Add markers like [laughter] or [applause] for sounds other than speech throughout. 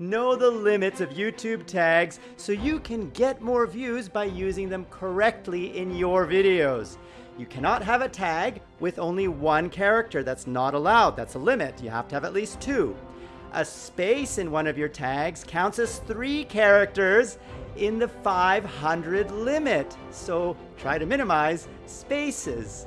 know the limits of YouTube tags so you can get more views by using them correctly in your videos. You cannot have a tag with only one character. That's not allowed. That's a limit. You have to have at least two. A space in one of your tags counts as three characters in the 500 limit. So try to minimize spaces.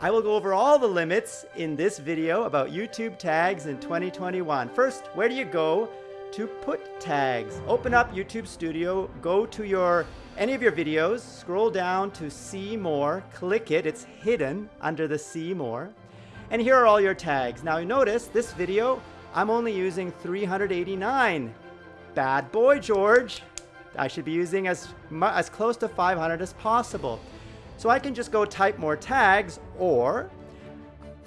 I will go over all the limits in this video about YouTube tags in 2021. First, where do you go to put tags? Open up YouTube Studio, go to your any of your videos, scroll down to see more, click it, it's hidden under the see more. And here are all your tags. Now you notice this video, I'm only using 389. Bad boy, George. I should be using as, as close to 500 as possible. So I can just go type more tags or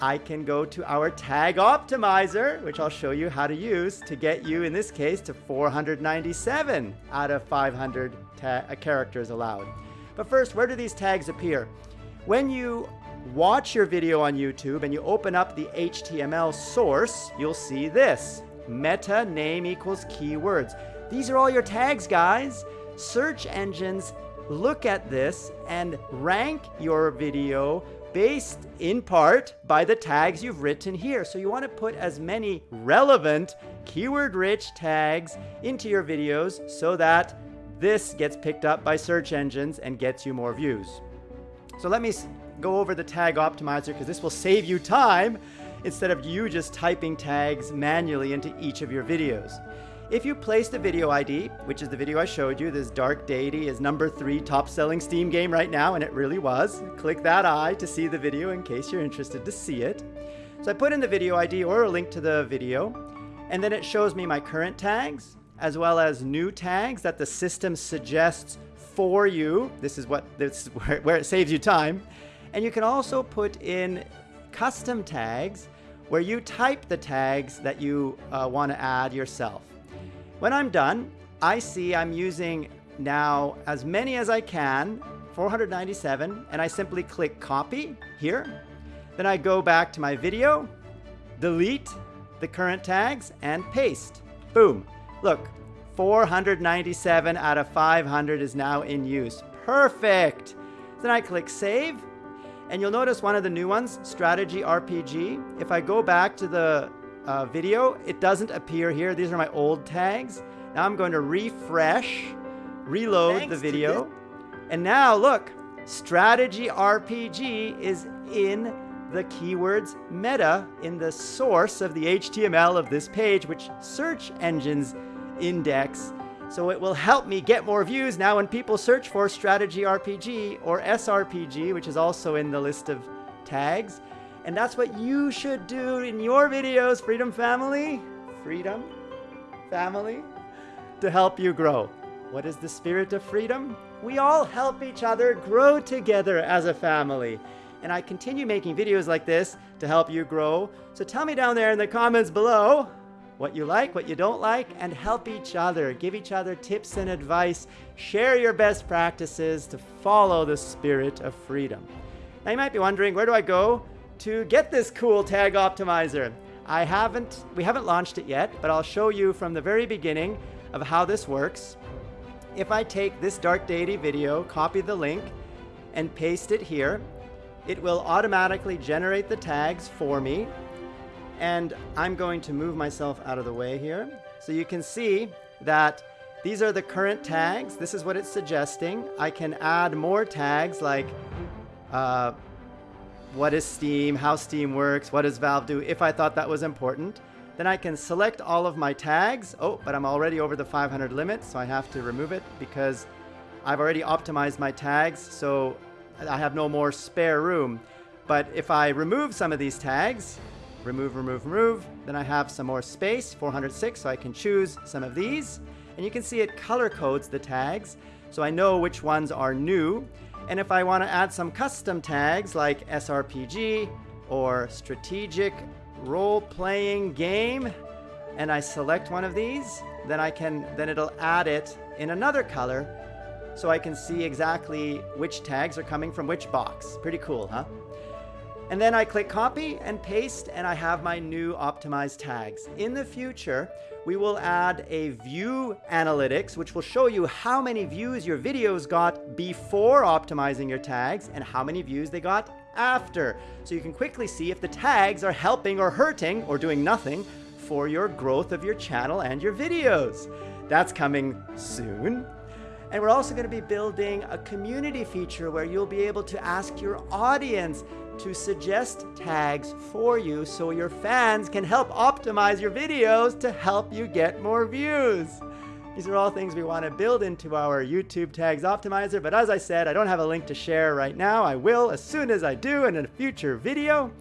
I can go to our tag optimizer, which I'll show you how to use to get you, in this case, to 497 out of 500 uh, characters allowed. But first, where do these tags appear? When you watch your video on YouTube and you open up the HTML source, you'll see this. Meta name equals keywords. These are all your tags, guys. Search engines look at this and rank your video based in part by the tags you've written here. So you want to put as many relevant, keyword-rich tags into your videos so that this gets picked up by search engines and gets you more views. So let me go over the tag optimizer because this will save you time instead of you just typing tags manually into each of your videos. If you place the video ID, which is the video I showed you, this Dark Deity is number three top selling Steam game right now, and it really was. Click that eye to see the video in case you're interested to see it. So I put in the video ID or a link to the video, and then it shows me my current tags, as well as new tags that the system suggests for you. This is what this is [laughs] where, where it saves you time. And you can also put in custom tags where you type the tags that you uh, want to add yourself. When I'm done, I see I'm using now as many as I can, 497, and I simply click copy here. Then I go back to my video, delete the current tags, and paste. Boom. Look, 497 out of 500 is now in use. Perfect. Then I click save, and you'll notice one of the new ones, Strategy RPG. If I go back to the uh, video. It doesn't appear here. These are my old tags. Now I'm going to refresh, reload Thanks the video. And now look, strategy RPG is in the keywords meta in the source of the HTML of this page, which search engines index. So it will help me get more views now when people search for strategy RPG or SRPG, which is also in the list of tags. And that's what you should do in your videos, Freedom Family. Freedom Family to help you grow. What is the spirit of freedom? We all help each other grow together as a family. And I continue making videos like this to help you grow. So tell me down there in the comments below what you like, what you don't like, and help each other. Give each other tips and advice. Share your best practices to follow the spirit of freedom. Now you might be wondering, where do I go to get this cool tag optimizer. I haven't, we haven't launched it yet, but I'll show you from the very beginning of how this works. If I take this Dark Deity video, copy the link, and paste it here, it will automatically generate the tags for me. And I'm going to move myself out of the way here. So you can see that these are the current tags. This is what it's suggesting. I can add more tags like uh, what is Steam, how Steam works, what does Valve do, if I thought that was important. Then I can select all of my tags. Oh, but I'm already over the 500 limit, so I have to remove it because I've already optimized my tags, so I have no more spare room. But if I remove some of these tags, remove, remove, remove, then I have some more space, 406, so I can choose some of these. And you can see it color codes the tags, so I know which ones are new. And if I want to add some custom tags like SRPG or strategic role-playing game, and I select one of these, then I can then it'll add it in another color so I can see exactly which tags are coming from which box. Pretty cool, huh? And then I click copy and paste and I have my new optimized tags. In the future, we will add a view analytics, which will show you how many views your videos got before optimizing your tags and how many views they got after. So you can quickly see if the tags are helping or hurting or doing nothing for your growth of your channel and your videos. That's coming soon. And we're also going to be building a community feature where you'll be able to ask your audience to suggest tags for you so your fans can help optimize your videos to help you get more views. These are all things we want to build into our YouTube Tags Optimizer, but as I said, I don't have a link to share right now. I will as soon as I do in a future video.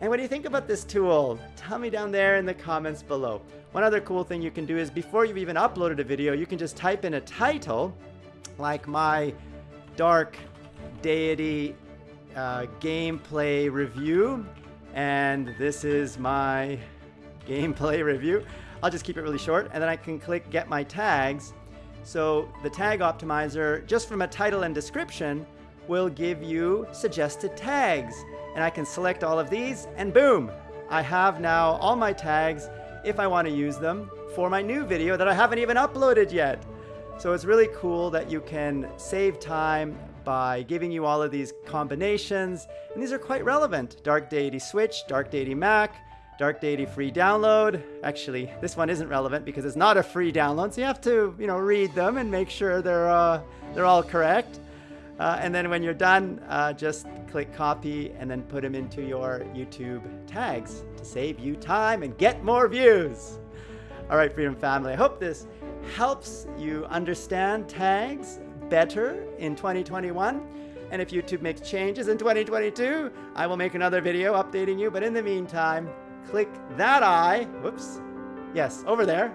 And what do you think about this tool? Tell me down there in the comments below. One other cool thing you can do is before you've even uploaded a video, you can just type in a title, like my Dark Deity uh, gameplay review. And this is my gameplay [laughs] review. I'll just keep it really short and then I can click get my tags. So the tag optimizer, just from a title and description, will give you suggested tags. And I can select all of these and boom, I have now all my tags if I want to use them for my new video that I haven't even uploaded yet. So it's really cool that you can save time by giving you all of these combinations. And these are quite relevant. Dark Deity Switch, Dark Deity Mac, Dark Deity free download. Actually, this one isn't relevant because it's not a free download, so you have to, you know, read them and make sure they're uh, they're all correct. Uh, and then when you're done, uh, just click copy and then put them into your YouTube tags to save you time and get more views. All right, Freedom Family, I hope this helps you understand tags better in 2021. And if YouTube makes changes in 2022, I will make another video updating you. But in the meantime, click that eye, whoops, yes, over there,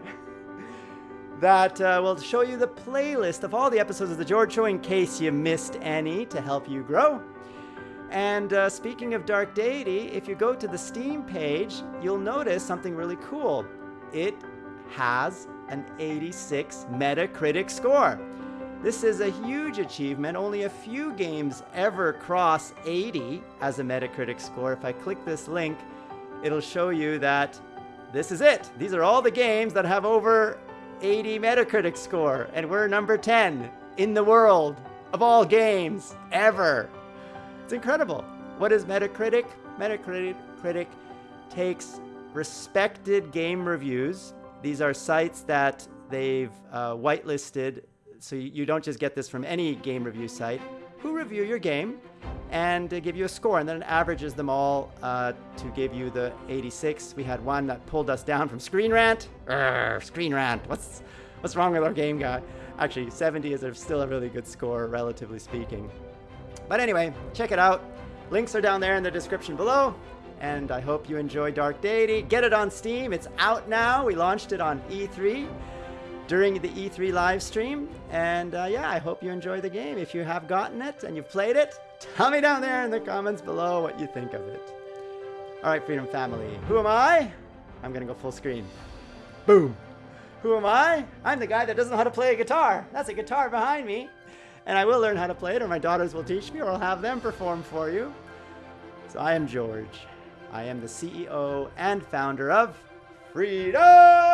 [laughs] that uh, will show you the playlist of all the episodes of The George Show in case you missed any to help you grow. And uh, speaking of Dark Deity, if you go to the Steam page, you'll notice something really cool. It has an 86 Metacritic score. This is a huge achievement. Only a few games ever cross 80 as a Metacritic score. If I click this link, it'll show you that this is it. These are all the games that have over 80 Metacritic score, and we're number 10 in the world of all games ever. It's incredible. What is Metacritic? Metacritic Critic takes respected game reviews. These are sites that they've uh, whitelisted, so you don't just get this from any game review site, who review your game and give you a score, and then it averages them all uh, to give you the 86. We had one that pulled us down from Screen Rant. Urgh, Screen Rant. What's what's wrong with our game guy? Actually, 70 is still a really good score, relatively speaking. But anyway, check it out. Links are down there in the description below. And I hope you enjoy Dark Deity. Get it on Steam. It's out now. We launched it on E3 during the E3 live stream. And uh, yeah, I hope you enjoy the game. If you have gotten it and you've played it, tell me down there in the comments below what you think of it. All right, Freedom Family. Who am I? I'm to go full screen. Boom. Who am I? I'm the guy that doesn't know how to play a guitar. That's a guitar behind me. And I will learn how to play it, or my daughters will teach me, or I'll have them perform for you. So I am George. I am the CEO and founder of Freedom!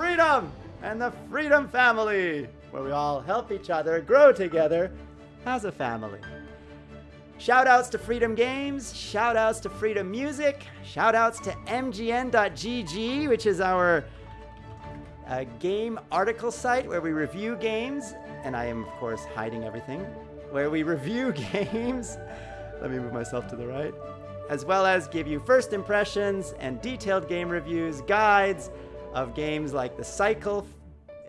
Freedom and the Freedom Family, where we all help each other grow together as a family. Shoutouts to Freedom Games, shoutouts to Freedom Music, shoutouts to MGN.GG, which is our uh, game article site where we review games, and I am, of course, hiding everything, where we review [laughs] games. Let me move myself to the right. As well as give you first impressions and detailed game reviews, guides, of games like The Cycle,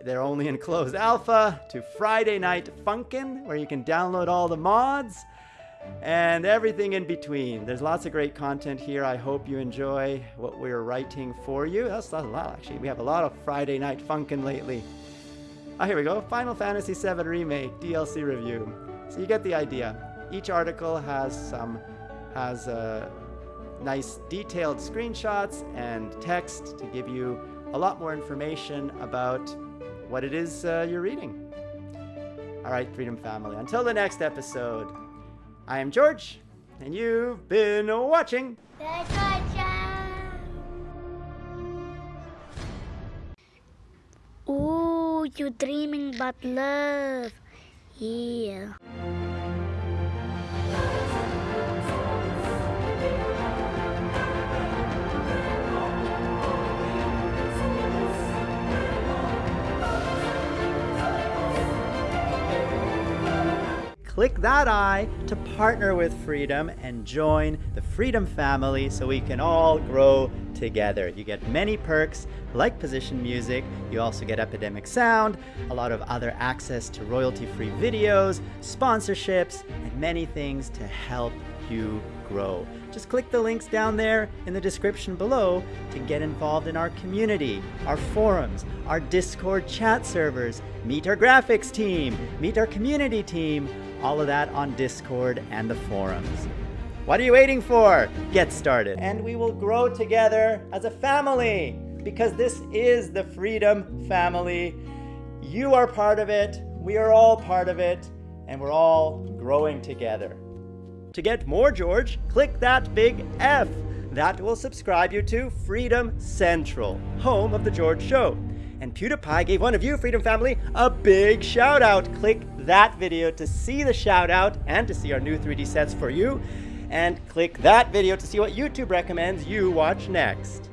they're only in closed alpha, to Friday Night Funkin', where you can download all the mods, and everything in between. There's lots of great content here. I hope you enjoy what we're writing for you. That's, a lot, actually. We have a lot of Friday Night Funkin' lately. Oh, here we go. Final Fantasy VII Remake DLC review. So you get the idea. Each article has some has uh, nice detailed screenshots and text to give you a lot more information about what it is uh, you're reading. All right, Freedom Family. Until the next episode, I am George, and you've been watching. Ooh, you dreaming about love. Yeah. Click that I to partner with Freedom and join the Freedom family so we can all grow together. You get many perks like position music, you also get Epidemic Sound, a lot of other access to royalty-free videos, sponsorships, and many things to help you grow. Just click the links down there in the description below to get involved in our community, our forums, our Discord chat servers, meet our graphics team, meet our community team, all of that on Discord and the forums. What are you waiting for? Get started. And we will grow together as a family because this is the Freedom Family. You are part of it, we are all part of it, and we're all growing together. To get more George, click that big F. That will subscribe you to Freedom Central, home of The George Show. And PewDiePie gave one of you, Freedom Family, a big shout out. Click that video to see the shout out and to see our new 3D sets for you. And click that video to see what YouTube recommends you watch next.